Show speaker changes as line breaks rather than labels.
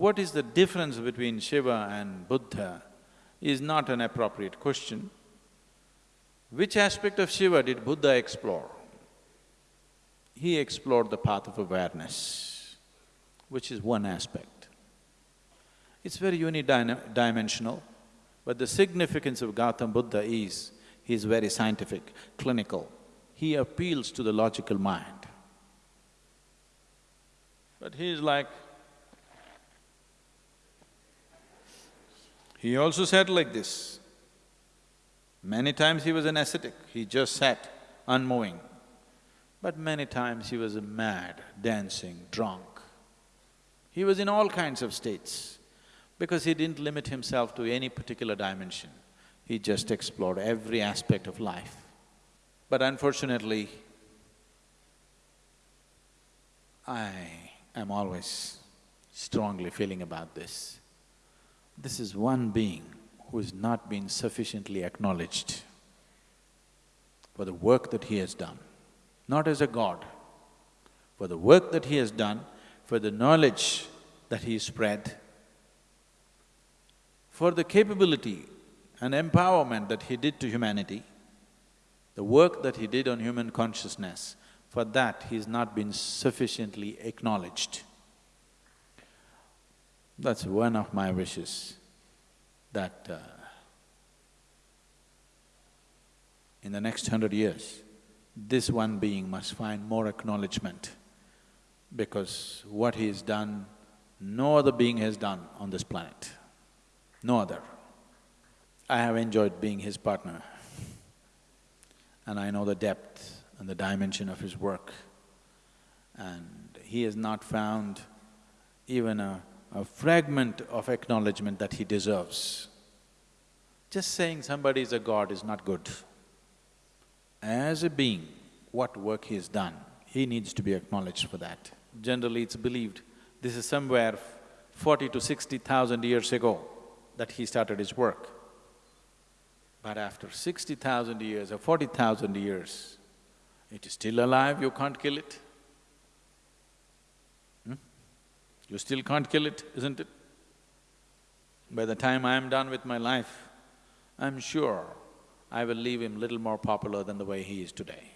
what is the difference between Shiva and Buddha is not an appropriate question. Which aspect of Shiva did Buddha explore? He explored the path of awareness, which is one aspect. It's very unidimensional, but the significance of Gautam Buddha is, he's very scientific, clinical. He appeals to the logical mind. But he's like, he also sat like this, many times he was an ascetic, he just sat unmoving. But many times he was mad, dancing, drunk. He was in all kinds of states because he didn't limit himself to any particular dimension. He just explored every aspect of life. But unfortunately, I am always strongly feeling about this. This is one being who has not been sufficiently acknowledged for the work that he has done, not as a god, for the work that he has done, for the knowledge that he spread, for the capability and empowerment that he did to humanity, the work that he did on human consciousness, for that he's not been sufficiently acknowledged. That's one of my wishes, that uh, in the next hundred years, this one being must find more acknowledgement because what he has done, no other being has done on this planet no other. I have enjoyed being his partner and I know the depth and the dimension of his work. And he has not found even a, a fragment of acknowledgement that he deserves. Just saying somebody is a god is not good. As a being, what work he has done, he needs to be acknowledged for that. Generally, it's believed this is somewhere forty to sixty thousand years ago that he started his work. But after sixty thousand years or forty thousand years, it is still alive, you can't kill it. Hmm? You still can't kill it, isn't it? By the time I am done with my life, I'm sure I will leave him little more popular than the way he is today.